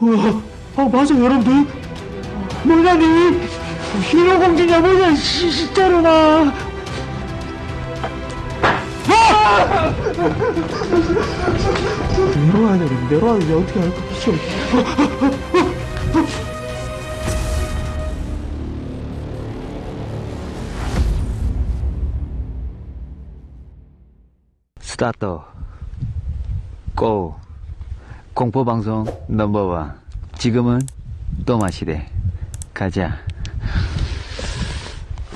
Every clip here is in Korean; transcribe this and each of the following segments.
어, 아 맞아 여러분들. 뭐냐니? 히로 공주냐 뭐냐 시, 진짜로 나. 아! 내려와야 돼 내려와야 돼 어떻게 할까 미쳐 스타트 고 공포방송 넘버원. 지금은 또마 시대. 가자.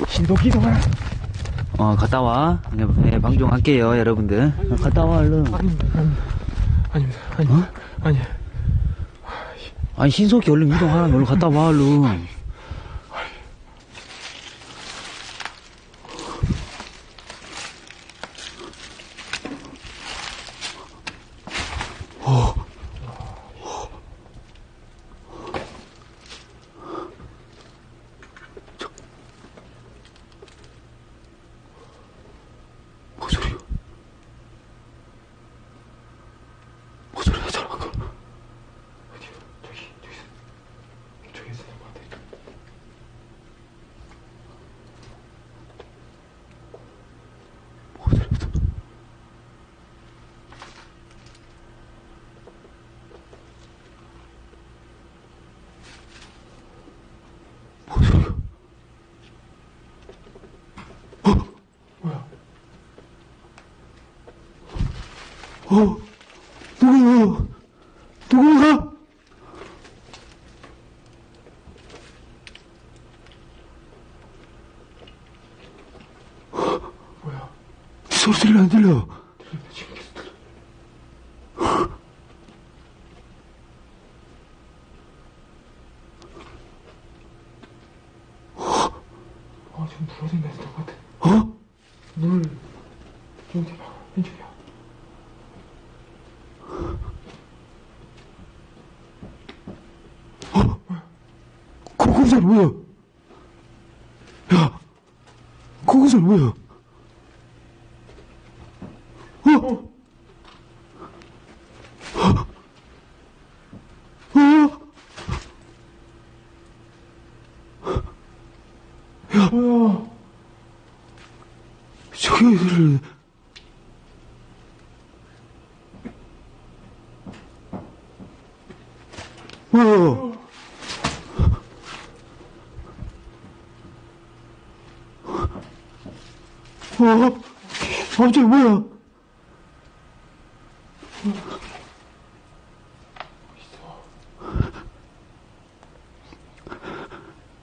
신도기동아 어 갔다 와. 네, 네, 방송할게요 여러분들. 어, 갔다 와 얼른. 아닙니다. 아닙니다. 아니 어? 아니 아니 신속히 얼른 이동하라. 얼른 갔다 와 얼른 뭔 소리야 뭔 소리야 저런 거 저기 저기 저기서 나것 같아 뭔 소리야 뭔 소리야 뭐야 어, 누구야? 누구야? 뭐야 소리 들려, 안 들려? 들린다 지금 계속 들려 아 지금 불어진다 했을 것 같아 어? 물 저기 봐 왼쪽이야 고구살 뭐야? 야, 고구살 뭐야? 어? 어? 뭐야 저기 들려. 뭐야? 어? 갑자기 뭐야?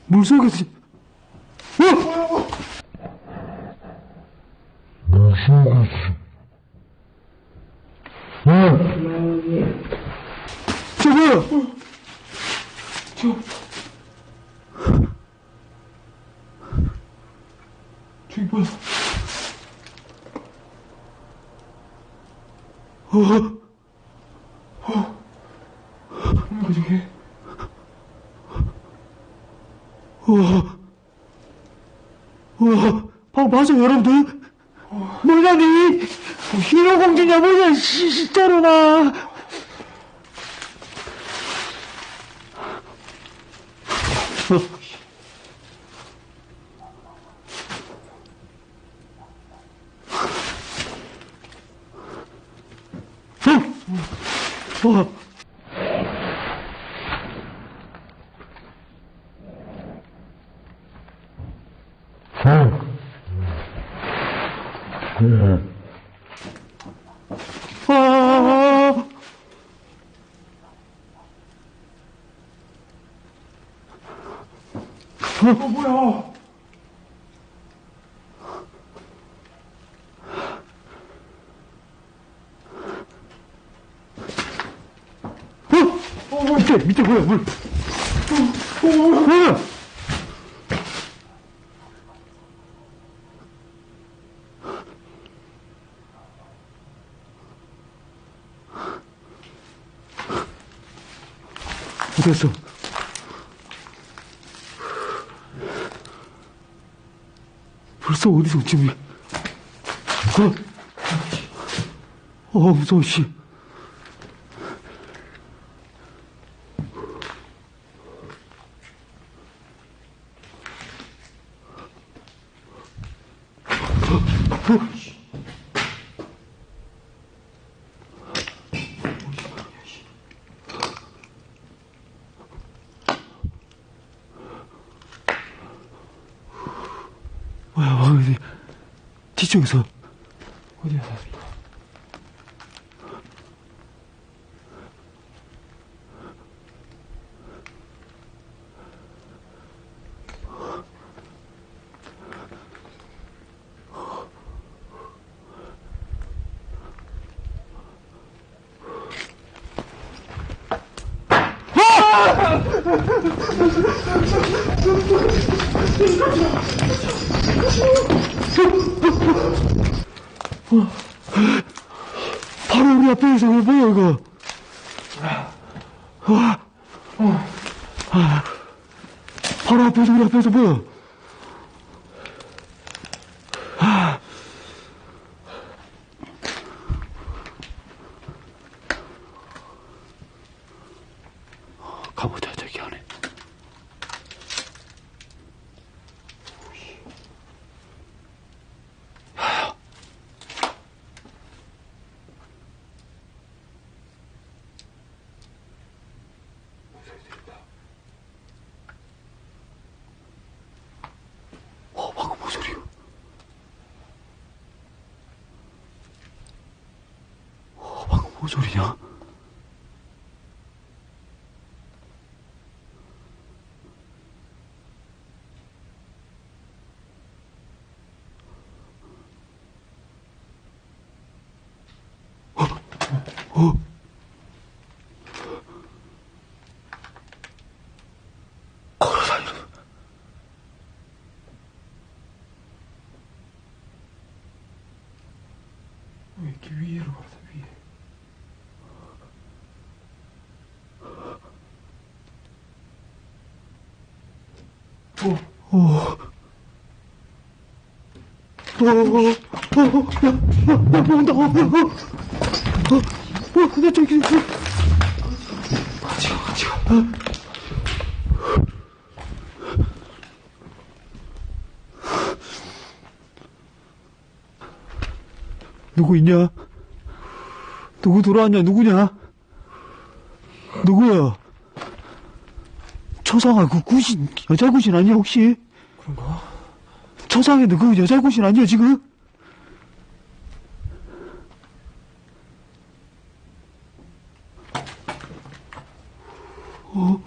물속에서 어? 저 뭐야? 저 저기 뭐야 어? 뭔가 저게 우와. 우와. 아, 맞아, 여러분들. 뭐냐니? 히로 공주냐, 뭐냐, 시, 진짜로 나. 어? 어? 아, 어 뭐야 어? 밑에, 밑에 뭐야, 물. 어, 어, 뭐야? 어디 갔어? 벌써 어디서 지금 어? 어 무서워 씨 뭐야, 와, 어디, 뒤쪽에서. 어디야 바로 우리 앞에 있어, 이거 뭐야, 이거. 와. 아. 바로 앞에서, 우리 앞에서 뭐야. 아. 가보자, 저기 안에. 어, 방금 뭔 소리야? 어, 방금 뭔 소리냐? 어, 어. 걸어다니는 왜 이렇게 위로 가서 위에? 어, 어. 어, 어, 야, 야, 야, 뭐 온다, 어, 어, 어, 어, 어, 나 저기, 어. 같이 가, 같이 가. 어. 누구 있냐? 누구 들어왔냐? 누구냐? 누구야? 초상아, 그 구신, 여자 구신 아니야, 혹시? 그런가? 초상에 그 여자 구신 아니야, 지금? 어?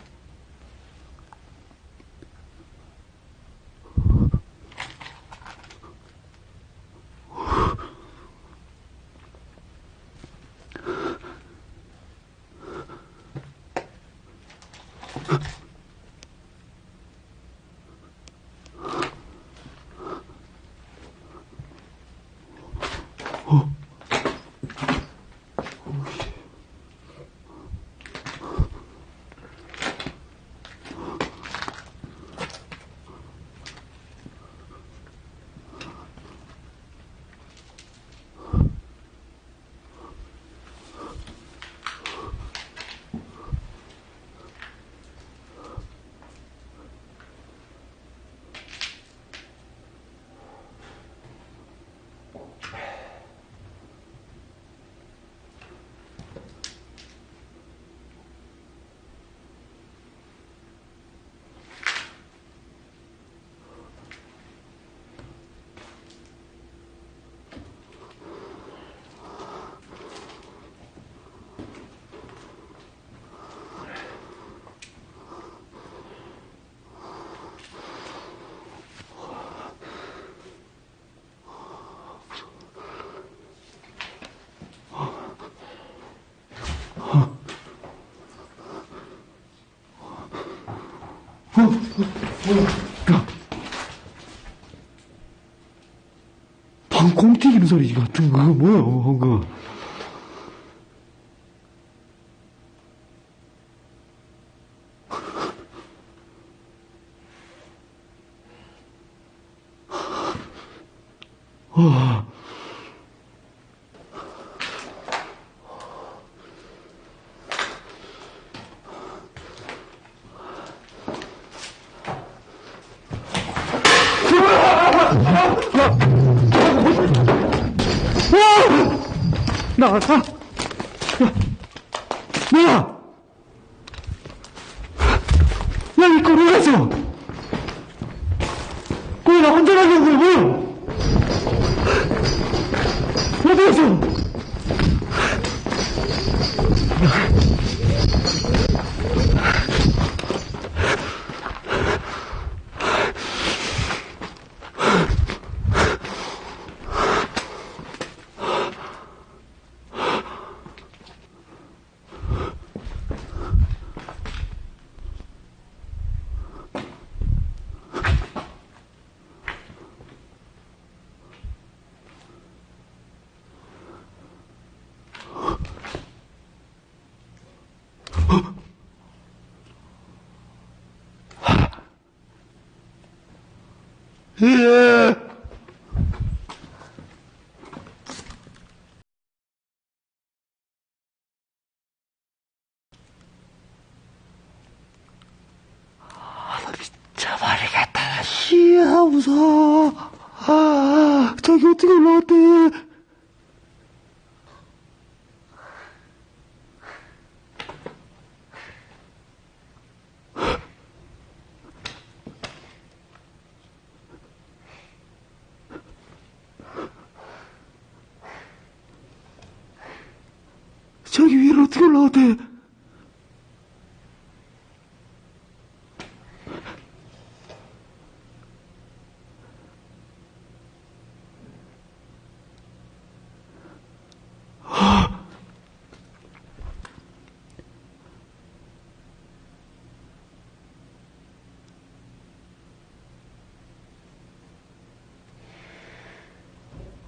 방공 튀기는 소리 같은 거, 뭐야, 그거. 와. 나가, 가! 야, 뭐야! 야, 이 꼬리가서! 꼬리 나 혼자 거야, 뭐야! 어디 갔어? 미쳐버리겠다. 씨야, 무서워. 아, 저기 어떻게 올라왔대. 저기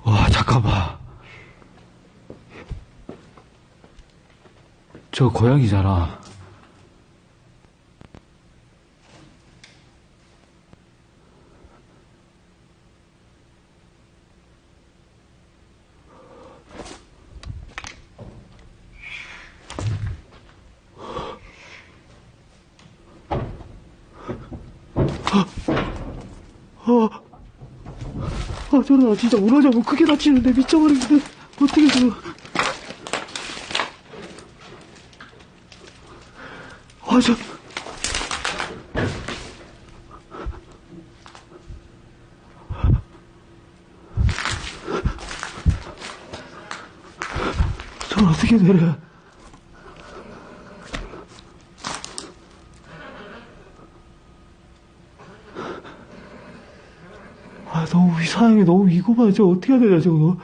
와, 잠깐만. 저 고양이잖아. 아, 나 진짜 무너져고 크게 다치는데 미쳐버리겠네. 어떻게 저. 아, 저. 저 어떻게 내려? 아, 너무 이상하게 너무 저 어떻게 해야 되냐, 저거.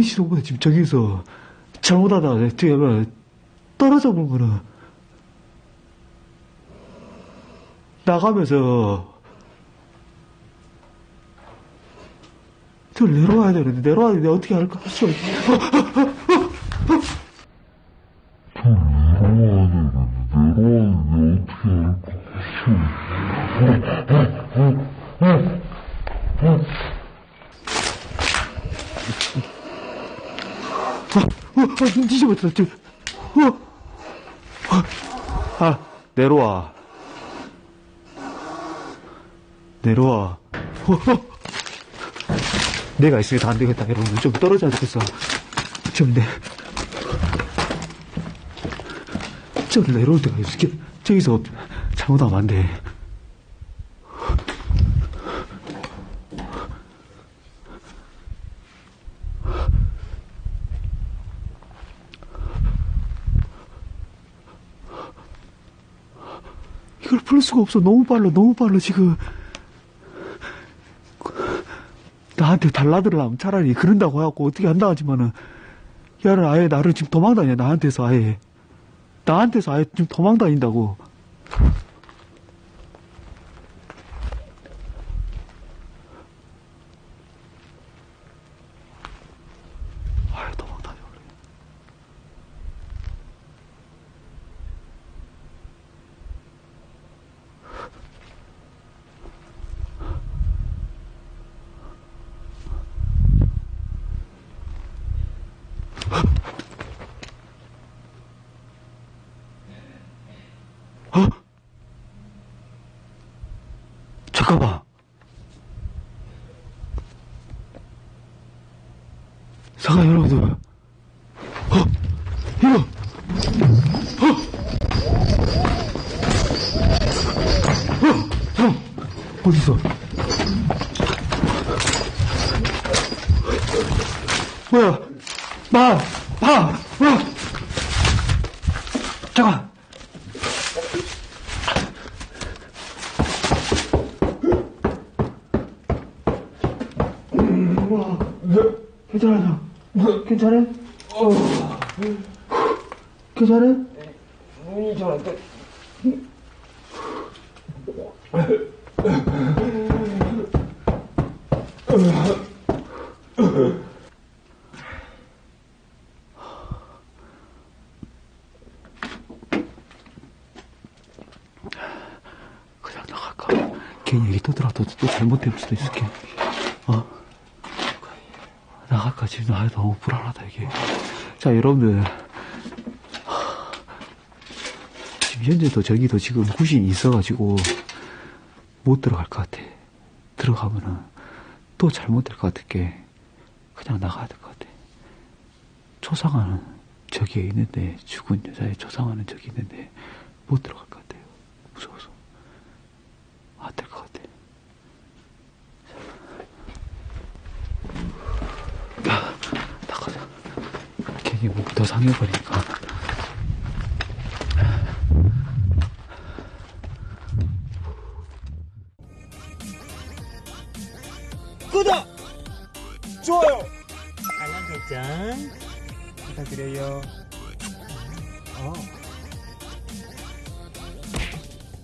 내리시는구나, 지금 저기서. 잘못하다가, 뒤에 뭐, 떨어져 보면은, 나가면서, 저 내려와야 되는데, 내려와야 되는데, 어떻게 할까? 저, 어, 뒤집었다, 저, 어, 어, 아, 내려와. 내려와. 어, 어. 내가 있으니까 안 되겠다, 여러분. 좀 떨어져야 되겠어. 좀 내, 저 내려올 때가 있어. 저기서 잘못하면 안 돼. 없어. 너무 빨라, 너무 빨라, 지금. 나한테 달라들으려면 차라리 그런다고 해갖고 어떻게 한다 하지만은, 야를 아예 나를 지금 도망다녀, 나한테서 아예. 나한테서 아예 지금 도망다닌다고. 마봐 뭐야 잠깐. 괜찮아? 괜찮아? 어. 괜찮아 눈이 잘안 떠. 그냥 나갈까? 괜히 얘기 떠들어도 또 잘못될 수도 있을 게. 어? 나갈까? 지금 나 너무 불안하다, 이게. 자, 여러분들. 하, 지금 현재도 저기도 지금 구신이 있어가지고 못 들어갈 것 같아. 들어가면은 또 잘못될 것 같을게. 그냥 나가야 될 것 같아. 초상화는 저기에 있는데, 죽은 여자의 초상화는 저기 있는데, 못 들어갈 것 같아요. 무서워서. 안 될 것 같아. 야, 나가자. 괜히 목이 더 상해버리니까.